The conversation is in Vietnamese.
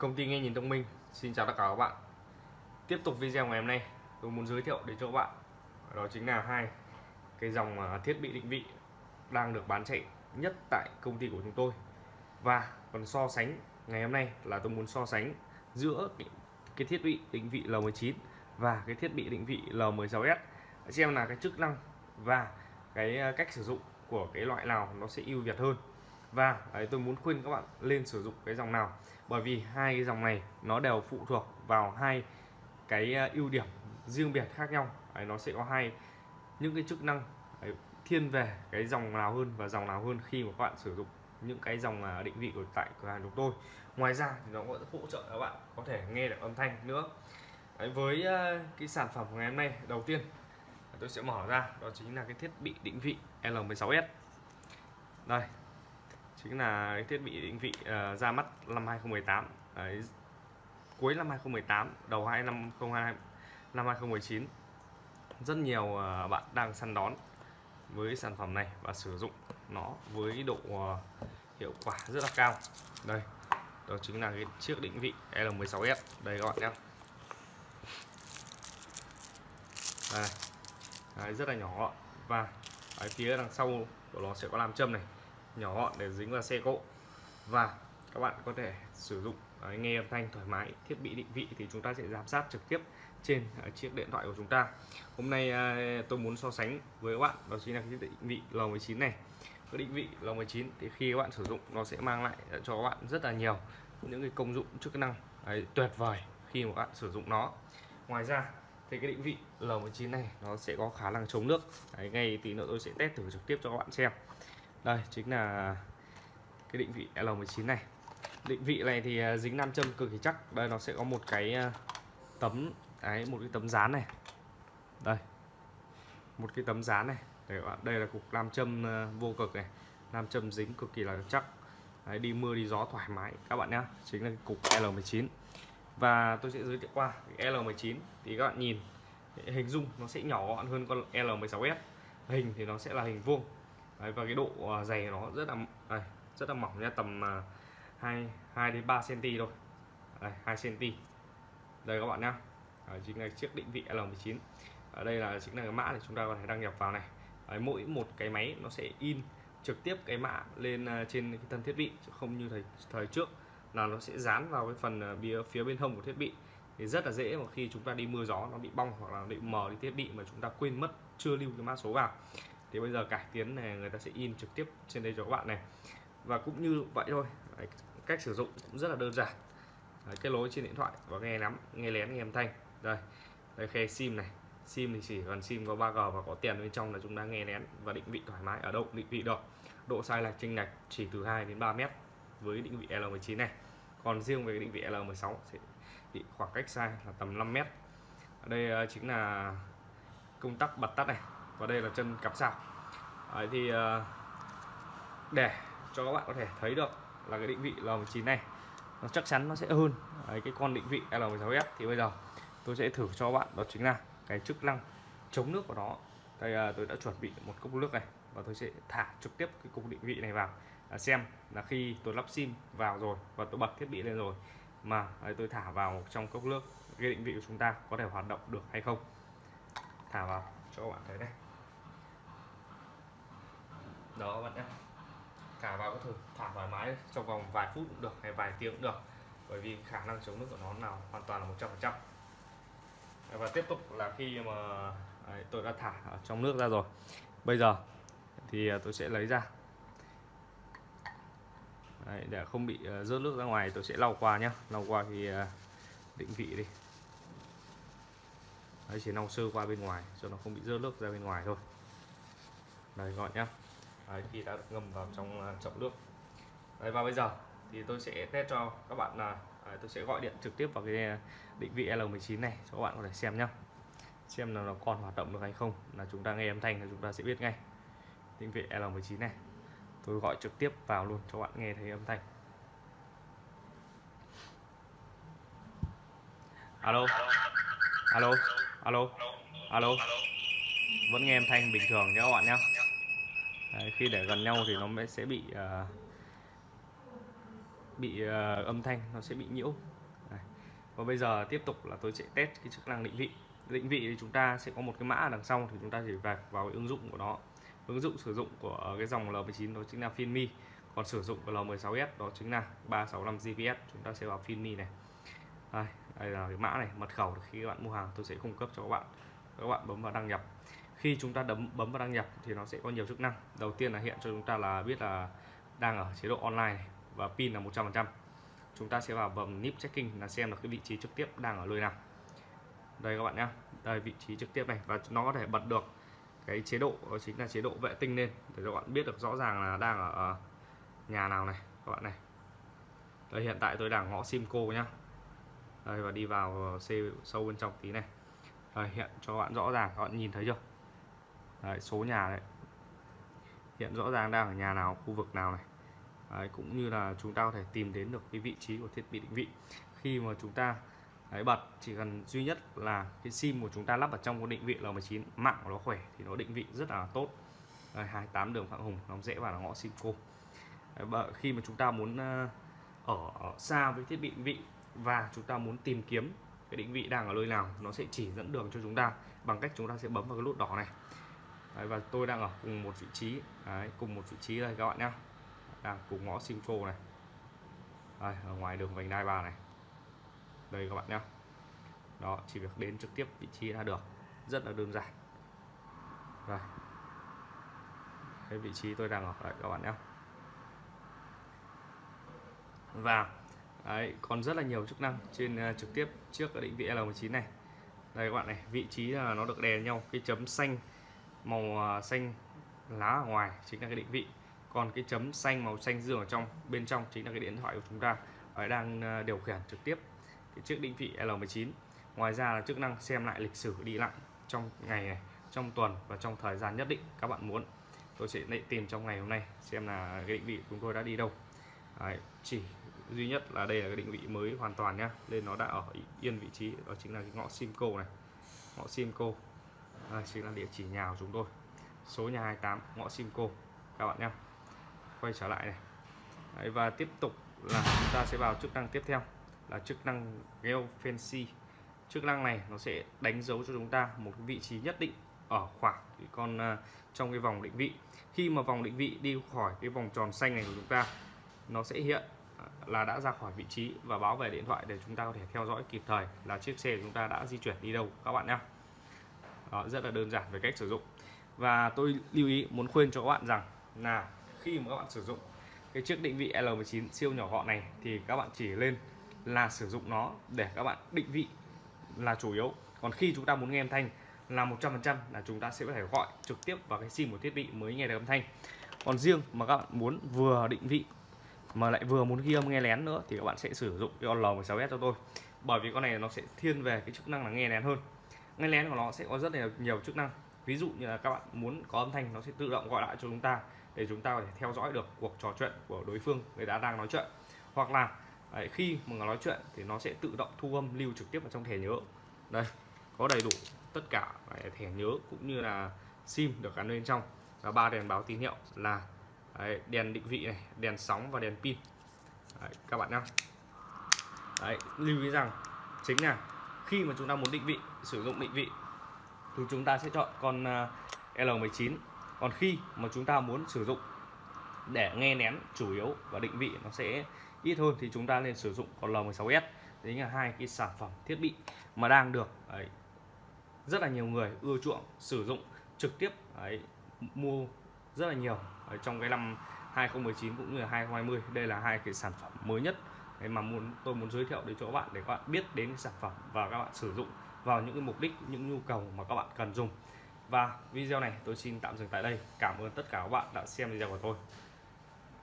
Công ty nghe nhìn thông minh. Xin chào tất cả các bạn. Tiếp tục video ngày hôm nay tôi muốn giới thiệu đến cho các bạn. Đó chính là hai cái dòng à, thiết bị định vị đang được bán chạy nhất tại công ty của chúng tôi. Và còn so sánh ngày hôm nay là tôi muốn so sánh giữa cái, thiết bị định vị L19 và cái thiết bị định vị L16S xem là cái chức năng và cái à, cách sử dụng của cái loại nào nó sẽ ưu việt hơn và đấy, tôi muốn khuyên các bạn lên sử dụng cái dòng nào. Bởi vì hai cái dòng này nó đều phụ thuộc vào hai cái ờ, ưu điểm riêng biệt khác nhau. Đấy, nó sẽ có hai những cái chức năng đấy, thiên về cái dòng nào hơn và dòng nào hơn khi mà các bạn sử dụng những cái dòng à, định vị của tại cửa hàng chúng tôi. Ngoài ra thì nó cũng hỗ trợ các bạn có thể nghe được âm thanh nữa. Đấy, với ờ, cái sản phẩm ngày hôm nay đầu tiên tôi sẽ mở ra đó chính là cái thiết bị định vị L16S đây chính là cái thiết bị định vị uh, ra mắt năm 2018 Đấy, cuối năm 2018 đầu hai năm 2022 năm 2019 rất nhiều uh, bạn đang săn đón với sản phẩm này và sử dụng nó với độ uh, hiệu quả rất là cao. Đây đó chính là cái chiếc định vị L16S đây các bạn nhé đây Đấy, rất là nhỏ. Và ở phía đằng sau của nó sẽ có làm châm này nhỏ gọn để dính vào xe cộ. Và các bạn có thể sử dụng đấy, nghe âm thanh thoải mái thiết bị định vị thì chúng ta sẽ giám sát trực tiếp trên à, chiếc điện thoại của chúng ta. Hôm nay à, tôi muốn so sánh với các bạn đó chính là cái định vị L19 này. Cái định vị L19 thì khi các bạn sử dụng nó sẽ mang lại à, cho các bạn rất là nhiều những cái công dụng chức năng đấy, tuyệt vời khi mà các bạn sử dụng nó. Ngoài ra thì cái định vị L19 này nó sẽ có khả năng chống nước. Đấy, ngay tí nữa tôi sẽ test thử trực tiếp cho các bạn xem đây chính là cái định vị L19 này. Định vị này thì à, dính nam châm cực kỳ chắc. Đây nó sẽ có một cái à, tấm ấy một cái tấm dán này. Đây một cái tấm dán này. Để các bạn đây là cục nam châm à, vô cực này. Nam châm dính cực kỳ là chắc. Đấy, đi mưa đi gió thoải mái các bạn nhé chính là cục L19 và tôi sẽ giới thiệu qua L19 thì các bạn nhìn hình dung nó sẽ nhỏ gọn hơn con L16S hình thì nó sẽ là hình vuông. Đấy, và cái độ dày dày nó rất là đây, rất là mỏng nha tầm à, 2 2 đến 3 cm thôi. Đây, 2 cm đây các bạn nhá. Đấy, chính là chiếc định vị L19 ở đây là chính là cái mã để chúng ta có thể đăng nhập vào này. Đấy, mỗi một cái máy nó sẽ in trực tiếp cái mã lên à, trên cái thân thiết bị chứ không như thời thời trước là nó sẽ dán vào cái phần à, bìa phía bên hông của thiết bị. Thì rất là dễ mà khi chúng ta đi mưa gió nó bị bong hoặc là bị mờ đi thiết bị mà chúng ta quên mất chưa lưu cái mã số vào thì bây giờ cải tiến này người ta sẽ in trực tiếp trên đây cho các bạn này. Và cũng như vậy thôi. Đấy, cách sử dụng cũng rất là đơn giản. Đấy, kết nối trên điện thoại và nghe nắm nghe lén nghe âm thanh. Đây đây khe sim này. Sim thì chỉ cần sim có 3G và có tiền bên trong là chúng ta nghe lén và định vị thoải mái. Ở đâu định vị được. Độ sai lệch chênh lệch chỉ từ 2 đến 3 mét với định vị L19 này. Còn riêng về định vị L16 sẽ bị khoảng cách sai là tầm 5 mét. Ở đây ờ, chính là công tắc bật tắt này và đây là chân cặp sạc. Đấy thì ờ, để cho các bạn có thể thấy được là cái định vị L19 này nó chắc chắn nó sẽ hơn. Đấy, cái con định vị L16S thì bây giờ tôi sẽ thử cho các bạn đó chính là cái chức năng chống nước của nó. Đây ờ, tôi đã chuẩn bị một cốc nước này và tôi sẽ thả trực tiếp cái cục định vị này vào. Ờ, xem là khi tôi lắp sim vào rồi và tôi bật thiết bị lên rồi mà tôi thả vào trong cốc nước cái định vị của chúng ta có thể hoạt động được hay không. Thả vào cho các bạn thấy đây đó các bạn nhé. Thả vào có thể thả thoải mái trong vòng vài phút cũng được hay vài tiếng cũng được. Bởi vì khả năng chống nước của nó nào hoàn toàn là 100 phần trăm. Và tiếp tục là khi mà đấy, tôi đã thả ở trong nước ra rồi. Bây giờ thì à, tôi sẽ lấy ra. Đấy, để không bị à, rớt nước ra ngoài tôi sẽ lau qua nhé lau qua thì à, định vị đi. Đấy, chỉ lau sơ qua bên ngoài cho nó không bị rớt nước ra bên ngoài thôi. Đây gọi nhá. Đấy, khi đã ngâm vào trong à, chậu nước. Đấy, và bây giờ thì tôi sẽ test cho các bạn là tôi sẽ gọi điện trực tiếp vào cái định vị L19 này cho các bạn có thể xem nhá. Xem là nó còn hoạt động được hay không là chúng ta nghe âm thanh là chúng ta sẽ biết ngay. Định vị L19 này. Tôi gọi trực tiếp vào luôn cho bạn nghe thấy âm thanh. Alo. Alo. Alo. Alo. Vẫn nghe âm thanh bình thường nhé các bạn nhé Đấy, khi để gần nhau thì nó sẽ bị uh, bị uh, âm thanh nó sẽ bị nhiễu. Và bây giờ tiếp tục là tôi sẽ test cái chức năng định vị. Định vị thì chúng ta sẽ có một cái mã đằng sau thì chúng ta chỉ vạch vào cái ứng dụng của nó. Ứng dụng sử dụng của cái dòng L19 đó chính là Finmi còn sử dụng của L16s đó chính là 365 GPS chúng ta sẽ vào Finmi này. Đây, đây là cái mã này mật khẩu khi các bạn mua hàng tôi sẽ cung cấp cho các bạn. Các bạn bấm vào đăng nhập khi chúng ta đấm bấm vào đăng nhập thì nó sẽ có nhiều chức năng. Đầu tiên là hiện cho chúng ta là biết là đang ở chế độ online này, và pin là 100% chúng ta sẽ vào bấm nip checking là xem là cái vị trí trực tiếp đang ở nơi nào. Đây các bạn nhé đây vị trí trực tiếp này và nó có thể bật được cái chế độ đó chính là chế độ vệ tinh lên để các bạn biết được rõ ràng là đang ở ờ, nhà nào này các bạn này. Đây hiện tại tôi đang ngõ Simco nhá. Đây và đi vào xe sâu bên trong tí này. Đây, hiện cho các bạn rõ ràng các bạn nhìn thấy chưa? Đấy, số nhà đấy. Hiện rõ ràng đang ở nhà nào khu vực nào này. Đấy, cũng như là chúng ta có thể tìm đến được cái vị trí của thiết bị định vị. Khi mà chúng ta đấy, bật chỉ cần duy nhất là cái sim của chúng ta lắp ở trong cái định vị L19 mạng của nó khỏe thì nó định vị rất là tốt. Đấy, 28 đường Phạm Hùng nó dễ vào là ngõ Simco. Đấy, khi mà chúng ta muốn ờ, ở, ở xa với thiết bị định vị và chúng ta muốn tìm kiếm cái định vị đang ở nơi nào nó sẽ chỉ dẫn đường cho chúng ta bằng cách chúng ta sẽ bấm vào cái nút đỏ này. Đấy, và tôi đang ở cùng một vị trí. Đấy, cùng một vị trí đây các bạn nhé đang cùng ngõ Simco này. Đấy, ở ngoài đường vành đai ba này. Đây các bạn nhé đó chỉ việc đến trực tiếp vị trí là được. Rất là đơn giản. Đây. Cái vị trí tôi đang ở đây các bạn nhé và đấy, còn rất là nhiều chức năng trên uh, trực tiếp trước cái định vị L19 này. Đây các bạn này vị trí là nó được đè nhau. Cái chấm xanh màu à, xanh lá ở ngoài chính là cái định vị. Còn cái chấm xanh màu xanh dương ở trong bên trong chính là cái điện thoại của chúng ta. Ở đang à, điều khiển trực tiếp cái chiếc định vị L19 ngoài ra là chức năng xem lại lịch sử đi lại trong ngày này trong tuần và trong thời gian nhất định các bạn muốn. Tôi sẽ tìm trong ngày hôm nay xem là cái định vị chúng tôi đã đi đâu. Đấy, chỉ duy nhất là đây là cái định vị mới hoàn toàn nhá. Nên nó đã ở yên vị trí đó chính là cái ngõ Simco này. Ngõ Simco đây chính là địa chỉ nhà của chúng tôi. Số nhà 28 ngõ Simco các bạn nhé. Quay trở lại này. Đấy, và tiếp tục là chúng ta sẽ vào chức năng tiếp theo là chức năng geofence. Chức năng này nó sẽ đánh dấu cho chúng ta một vị trí nhất định ở khoảng cái con uh, trong cái vòng định vị. Khi mà vòng định vị đi khỏi cái vòng tròn xanh này của chúng ta nó sẽ hiện à, là đã ra khỏi vị trí và báo về điện thoại để chúng ta có thể theo dõi kịp thời là chiếc xe của chúng ta đã di chuyển đi đâu các bạn nhé. Đó, rất là đơn giản về cách sử dụng. Và tôi lưu ý muốn khuyên cho các bạn rằng là khi mà các bạn sử dụng cái chiếc định vị L19 siêu nhỏ gọn này thì các bạn chỉ lên là sử dụng nó để các bạn định vị là chủ yếu. Còn khi chúng ta muốn nghe âm thanh là 100% là chúng ta sẽ có thể gọi trực tiếp vào cái sim của thiết bị mới nghe được âm thanh. Còn riêng mà các bạn muốn vừa định vị mà lại vừa muốn ghi âm nghe lén nữa thì các bạn sẽ sử dụng cái L16s cho tôi. Bởi vì con này nó sẽ thiên về cái chức năng là nghe lén hơn nghe lén của nó sẽ có rất là nhiều chức năng. Ví dụ như là các bạn muốn có âm thanh nó sẽ tự động gọi lại cho chúng ta để chúng ta có thể theo dõi được cuộc trò chuyện của đối phương người ta đang nói chuyện. Hoặc là đấy, khi mà nói chuyện thì nó sẽ tự động thu âm lưu trực tiếp vào trong thẻ nhớ. Đây có đầy đủ tất cả thẻ nhớ cũng như là sim được gắn bên trong. Và ba đèn báo tín hiệu là đấy, đèn định vị này đèn sóng và đèn pin. Đấy, các bạn nhá. Đấy, lưu ý rằng chính là khi mà chúng ta muốn định vị sử dụng định vị thì chúng ta sẽ chọn con à, L19 còn khi mà chúng ta muốn sử dụng để nghe nén chủ yếu và định vị nó sẽ ít hơn thì chúng ta nên sử dụng con L16s đấy là hai cái sản phẩm thiết bị mà đang được ấy, rất là nhiều người ưa chuộng sử dụng trực tiếp ấy, mua rất là nhiều ở trong cái năm 2019 cũng như là 2020 đây là hai cái sản phẩm mới nhất mà muốn tôi muốn giới thiệu đến cho các bạn để các bạn biết đến sản phẩm và các bạn sử dụng vào những cái mục đích, những nhu cầu mà các bạn cần dùng. Và video này tôi xin tạm dừng tại đây. Cảm ơn tất cả các bạn đã xem video của tôi.